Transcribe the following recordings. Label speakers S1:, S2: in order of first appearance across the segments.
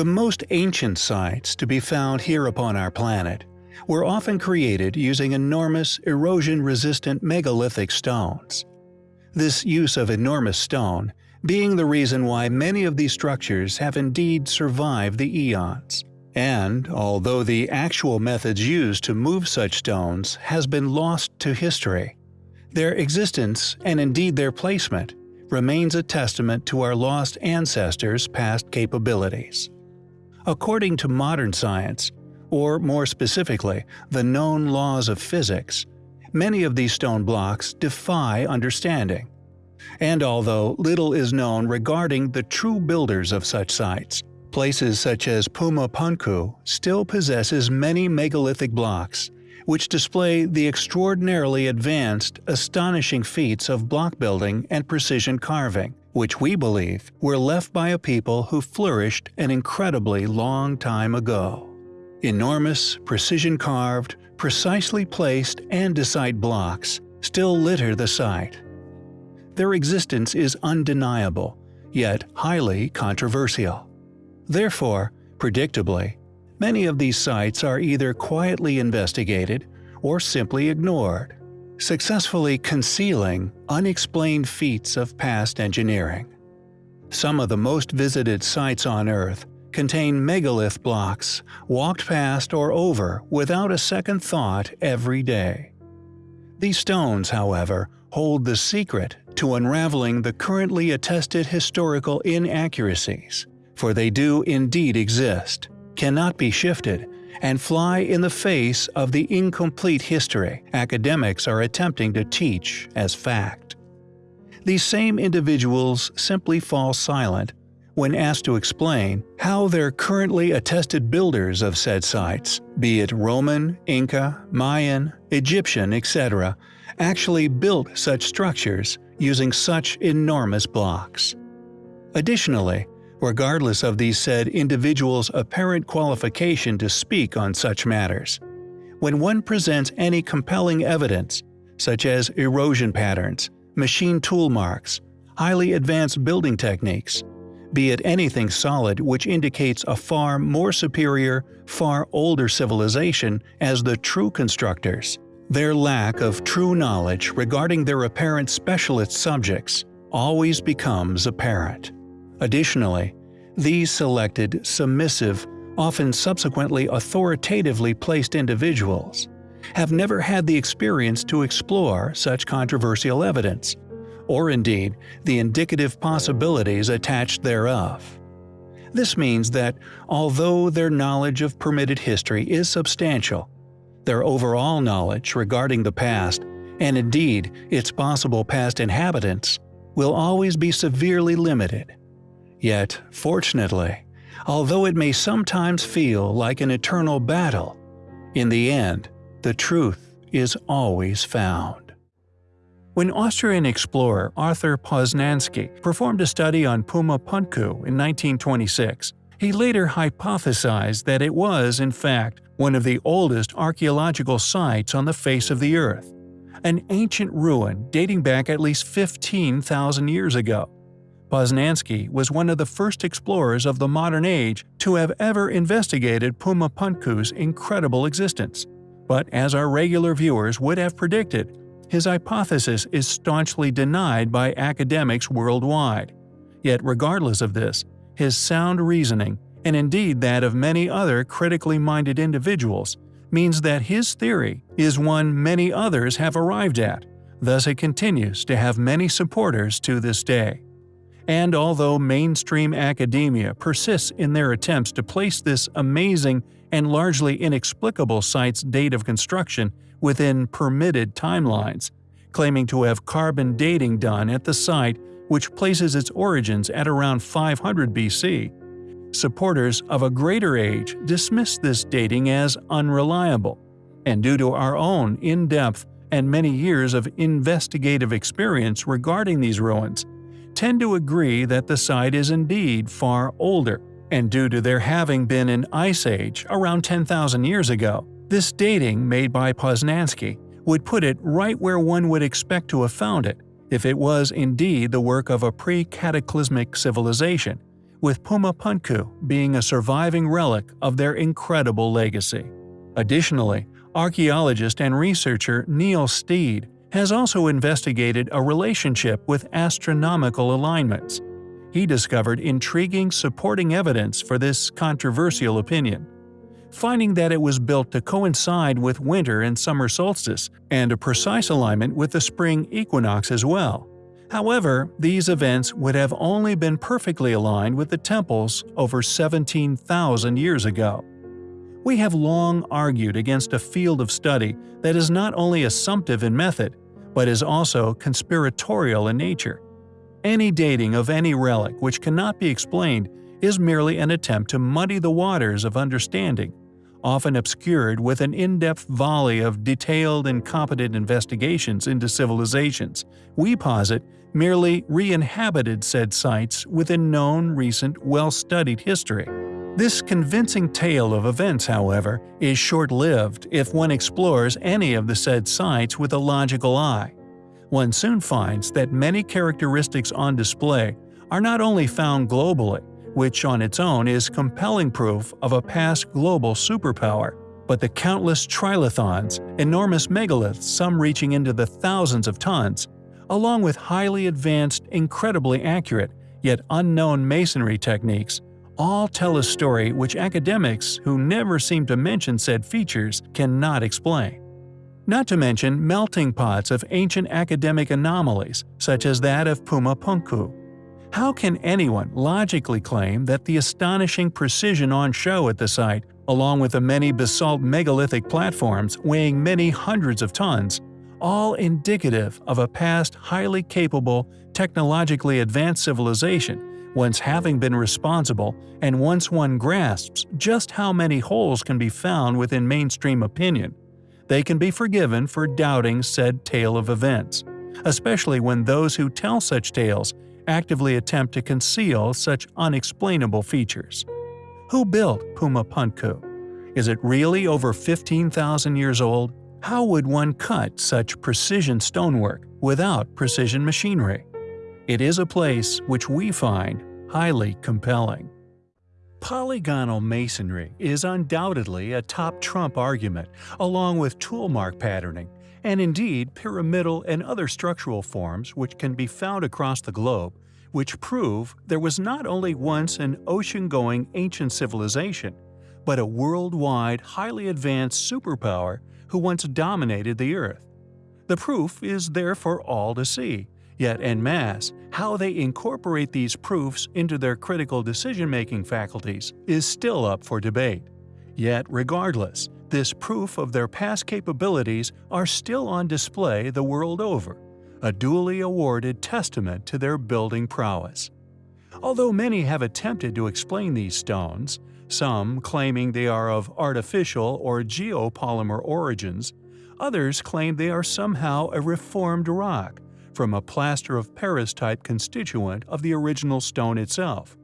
S1: The most ancient sites to be found here upon our planet were often created using enormous, erosion-resistant megalithic stones. This use of enormous stone being the reason why many of these structures have indeed survived the eons. And, although the actual methods used to move such stones has been lost to history, their existence, and indeed their placement, remains a testament to our lost ancestors' past capabilities. According to modern science, or more specifically, the known laws of physics, many of these stone blocks defy understanding. And although little is known regarding the true builders of such sites, places such as Puma Punku still possesses many megalithic blocks, which display the extraordinarily advanced, astonishing feats of block building and precision carving, which we believe were left by a people who flourished an incredibly long time ago. Enormous, precision-carved, precisely placed andesite blocks still litter the site. Their existence is undeniable, yet highly controversial. Therefore, predictably, many of these sites are either quietly investigated or simply ignored, successfully concealing unexplained feats of past engineering. Some of the most visited sites on Earth contain megalith blocks walked past or over without a second thought every day. These stones, however, hold the secret to unraveling the currently attested historical inaccuracies, for they do indeed exist, cannot be shifted, and fly in the face of the incomplete history academics are attempting to teach as fact. These same individuals simply fall silent when asked to explain how their currently attested builders of said sites, be it Roman, Inca, Mayan, Egyptian, etc., actually built such structures using such enormous blocks. Additionally, regardless of these said individuals' apparent qualification to speak on such matters, when one presents any compelling evidence, such as erosion patterns, machine tool marks, highly advanced building techniques, be it anything solid which indicates a far more superior, far older civilization as the true constructors. Their lack of true knowledge regarding their apparent specialist subjects always becomes apparent. Additionally, these selected, submissive, often subsequently authoritatively placed individuals have never had the experience to explore such controversial evidence, or indeed the indicative possibilities attached thereof. This means that, although their knowledge of permitted history is substantial, their overall knowledge regarding the past, and indeed its possible past inhabitants, will always be severely limited. Yet, fortunately, although it may sometimes feel like an eternal battle, in the end, the truth is always found. When Austrian explorer Arthur Posnansky performed a study on Puma Punku in 1926, he later hypothesized that it was, in fact, one of the oldest archaeological sites on the face of the Earth, an ancient ruin dating back at least 15,000 years ago. Posnansky was one of the first explorers of the modern age to have ever investigated Puma Punku's incredible existence. But as our regular viewers would have predicted, his hypothesis is staunchly denied by academics worldwide. Yet regardless of this, his sound reasoning, and indeed that of many other critically minded individuals, means that his theory is one many others have arrived at, thus it continues to have many supporters to this day. And although mainstream academia persists in their attempts to place this amazing and largely inexplicable site's date of construction within permitted timelines, claiming to have carbon dating done at the site which places its origins at around 500 BC. Supporters of a greater age dismiss this dating as unreliable, and due to our own in-depth and many years of investigative experience regarding these ruins, tend to agree that the site is indeed far older, and due to there having been an ice age around 10,000 years ago, this dating made by Posnansky would put it right where one would expect to have found it if it was indeed the work of a pre-cataclysmic civilization, with Puma Punku being a surviving relic of their incredible legacy. Additionally, archaeologist and researcher Neil Steede has also investigated a relationship with astronomical alignments. He discovered intriguing supporting evidence for this controversial opinion, finding that it was built to coincide with winter and summer solstice and a precise alignment with the spring equinox as well. However, these events would have only been perfectly aligned with the temples over 17,000 years ago. We have long argued against a field of study that is not only assumptive in method, but is also conspiratorial in nature. Any dating of any relic which cannot be explained is merely an attempt to muddy the waters of understanding, often obscured with an in-depth volley of detailed and competent investigations into civilizations. We posit merely re-inhabited said sites within known recent well-studied history. This convincing tale of events, however, is short-lived if one explores any of the said sites with a logical eye. One soon finds that many characteristics on display are not only found globally, which on its own is compelling proof of a past global superpower, but the countless trilithons, enormous megaliths some reaching into the thousands of tons, along with highly advanced, incredibly accurate, yet unknown masonry techniques, all tell a story which academics who never seem to mention said features cannot explain. Not to mention melting pots of ancient academic anomalies such as that of Puma Punku. How can anyone logically claim that the astonishing precision on show at the site, along with the many basalt megalithic platforms weighing many hundreds of tons, all indicative of a past highly capable, technologically advanced civilization once having been responsible, and once one grasps just how many holes can be found within mainstream opinion, they can be forgiven for doubting said tale of events, especially when those who tell such tales actively attempt to conceal such unexplainable features. Who built Puma Punku? Is it really over 15,000 years old? How would one cut such precision stonework without precision machinery? It is a place which we find highly compelling. Polygonal masonry is undoubtedly a top trump argument, along with toolmark patterning, and indeed pyramidal and other structural forms which can be found across the globe, which prove there was not only once an ocean-going ancient civilization, but a worldwide highly advanced superpower who once dominated the Earth. The proof is there for all to see, Yet en masse, how they incorporate these proofs into their critical decision-making faculties is still up for debate. Yet regardless, this proof of their past capabilities are still on display the world over, a duly awarded testament to their building prowess. Although many have attempted to explain these stones, some claiming they are of artificial or geopolymer origins, others claim they are somehow a reformed rock, from a plaster of Paris type constituent of the original stone itself.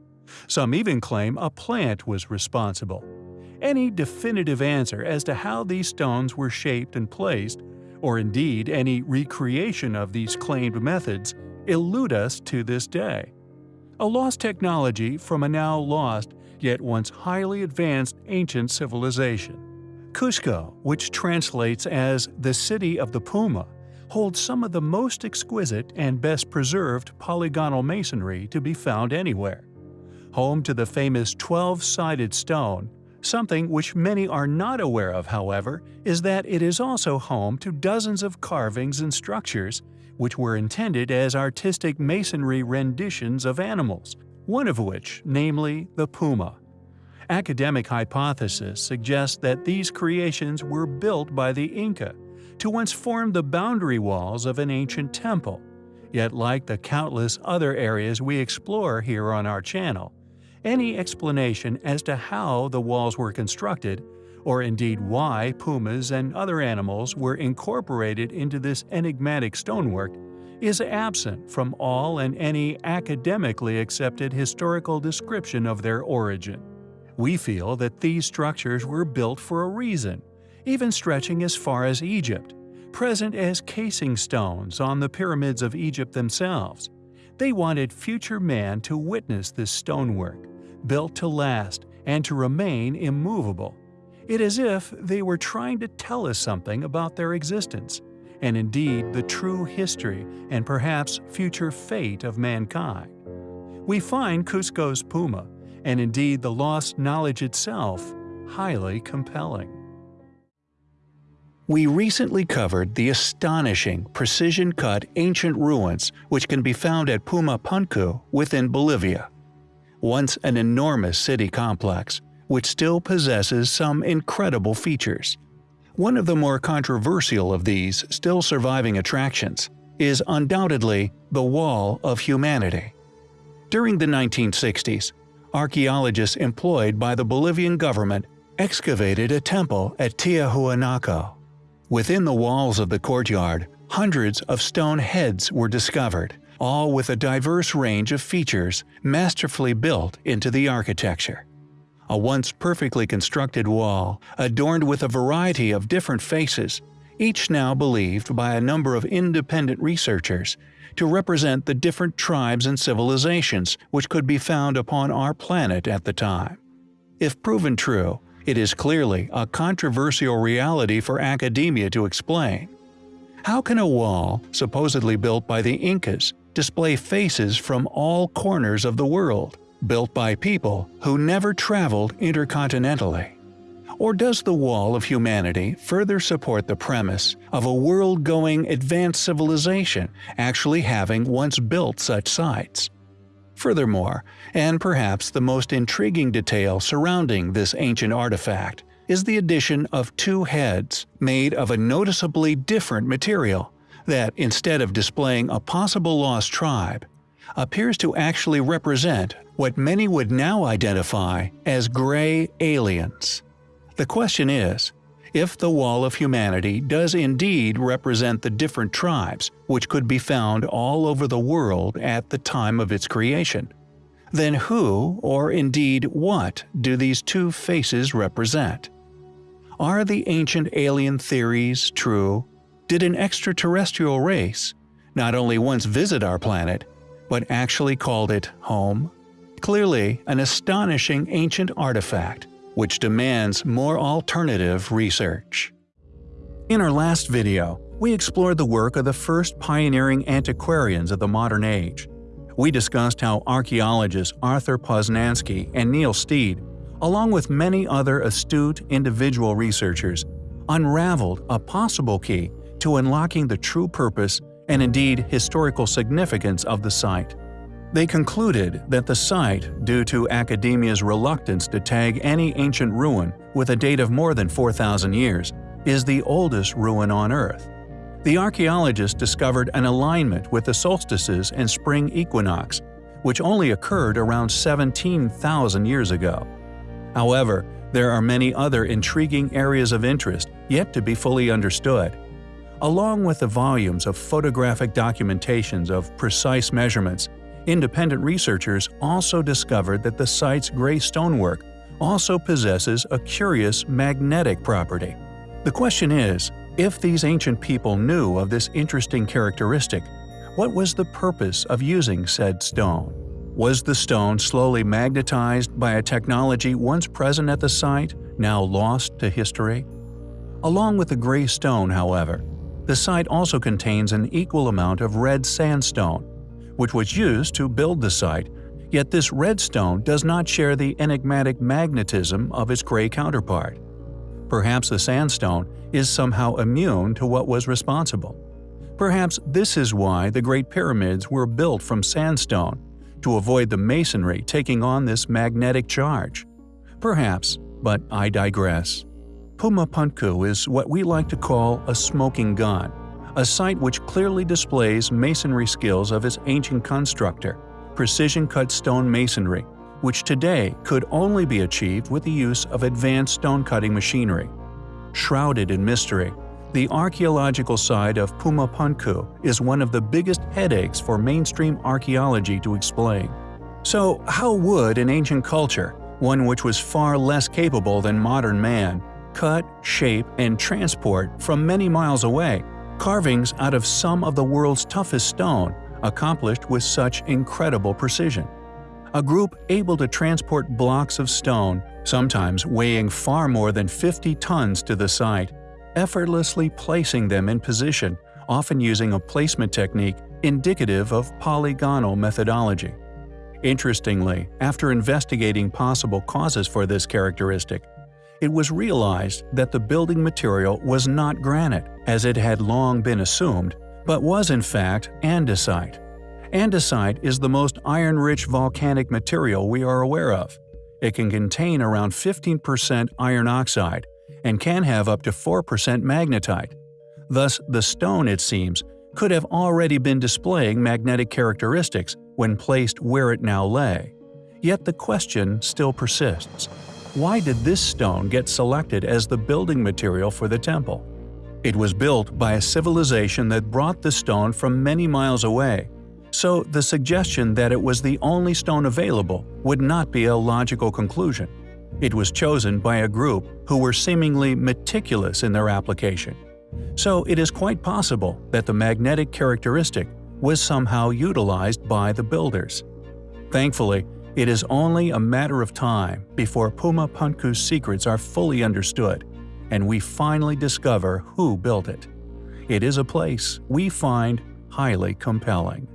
S1: Some even claim a plant was responsible. Any definitive answer as to how these stones were shaped and placed, or indeed any recreation of these claimed methods, elude us to this day. A lost technology from a now lost, yet once highly advanced ancient civilization. Cusco, which translates as the City of the Puma, holds some of the most exquisite and best preserved polygonal masonry to be found anywhere. Home to the famous 12-sided stone, something which many are not aware of however is that it is also home to dozens of carvings and structures which were intended as artistic masonry renditions of animals, one of which, namely the puma. Academic hypothesis suggests that these creations were built by the Inca, to once form the boundary walls of an ancient temple. Yet like the countless other areas we explore here on our channel, any explanation as to how the walls were constructed, or indeed why pumas and other animals were incorporated into this enigmatic stonework, is absent from all and any academically accepted historical description of their origin. We feel that these structures were built for a reason, even stretching as far as Egypt, present as casing stones on the pyramids of Egypt themselves. They wanted future man to witness this stonework, built to last and to remain immovable. It is as if they were trying to tell us something about their existence, and indeed the true history and perhaps future fate of mankind. We find Cusco's Puma, and indeed the lost knowledge itself, highly compelling. We recently covered the astonishing, precision-cut ancient ruins which can be found at Puma Punku within Bolivia. Once an enormous city complex, which still possesses some incredible features. One of the more controversial of these still surviving attractions is undoubtedly the Wall of Humanity. During the 1960s, archaeologists employed by the Bolivian government excavated a temple at Tiahuanaco Within the walls of the courtyard, hundreds of stone heads were discovered, all with a diverse range of features masterfully built into the architecture. A once perfectly constructed wall, adorned with a variety of different faces, each now believed by a number of independent researchers to represent the different tribes and civilizations which could be found upon our planet at the time. If proven true, it is clearly a controversial reality for academia to explain. How can a wall, supposedly built by the Incas, display faces from all corners of the world, built by people who never traveled intercontinentally? Or does the wall of humanity further support the premise of a world-going advanced civilization actually having once built such sites? Furthermore, and perhaps the most intriguing detail surrounding this ancient artifact, is the addition of two heads made of a noticeably different material that, instead of displaying a possible lost tribe, appears to actually represent what many would now identify as gray aliens. The question is, if the Wall of Humanity does indeed represent the different tribes which could be found all over the world at the time of its creation, then who, or indeed what, do these two faces represent? Are the ancient alien theories true? Did an extraterrestrial race not only once visit our planet, but actually called it home? Clearly, an astonishing ancient artifact which demands more alternative research. In our last video, we explored the work of the first pioneering antiquarians of the modern age. We discussed how archaeologists Arthur Posnansky and Neil Steede, along with many other astute individual researchers, unraveled a possible key to unlocking the true purpose and indeed historical significance of the site. They concluded that the site, due to academia's reluctance to tag any ancient ruin with a date of more than 4,000 years, is the oldest ruin on Earth. The archaeologists discovered an alignment with the solstices and spring equinox, which only occurred around 17,000 years ago. However, there are many other intriguing areas of interest yet to be fully understood. Along with the volumes of photographic documentations of precise measurements Independent researchers also discovered that the site's gray stonework also possesses a curious magnetic property. The question is, if these ancient people knew of this interesting characteristic, what was the purpose of using said stone? Was the stone slowly magnetized by a technology once present at the site, now lost to history? Along with the gray stone, however, the site also contains an equal amount of red sandstone, which was used to build the site, yet this red stone does not share the enigmatic magnetism of its gray counterpart. Perhaps the sandstone is somehow immune to what was responsible. Perhaps this is why the Great Pyramids were built from sandstone, to avoid the masonry taking on this magnetic charge. Perhaps, but I digress. Puma Punku is what we like to call a smoking gun, a site which clearly displays masonry skills of its ancient constructor, precision-cut stone masonry, which today could only be achieved with the use of advanced stone-cutting machinery. Shrouded in mystery, the archaeological side of Puma Punku is one of the biggest headaches for mainstream archaeology to explain. So how would an ancient culture, one which was far less capable than modern man, cut, shape, and transport from many miles away Carvings out of some of the world's toughest stone, accomplished with such incredible precision. A group able to transport blocks of stone, sometimes weighing far more than 50 tons to the site, effortlessly placing them in position, often using a placement technique indicative of polygonal methodology. Interestingly, after investigating possible causes for this characteristic, it was realized that the building material was not granite, as it had long been assumed, but was in fact andesite. Andesite is the most iron-rich volcanic material we are aware of. It can contain around 15% iron oxide and can have up to 4% magnetite. Thus, the stone, it seems, could have already been displaying magnetic characteristics when placed where it now lay. Yet the question still persists. Why did this stone get selected as the building material for the temple? It was built by a civilization that brought the stone from many miles away, so the suggestion that it was the only stone available would not be a logical conclusion. It was chosen by a group who were seemingly meticulous in their application. So it is quite possible that the magnetic characteristic was somehow utilized by the builders. Thankfully, it is only a matter of time before Puma Punku's secrets are fully understood, and we finally discover who built it. It is a place we find highly compelling.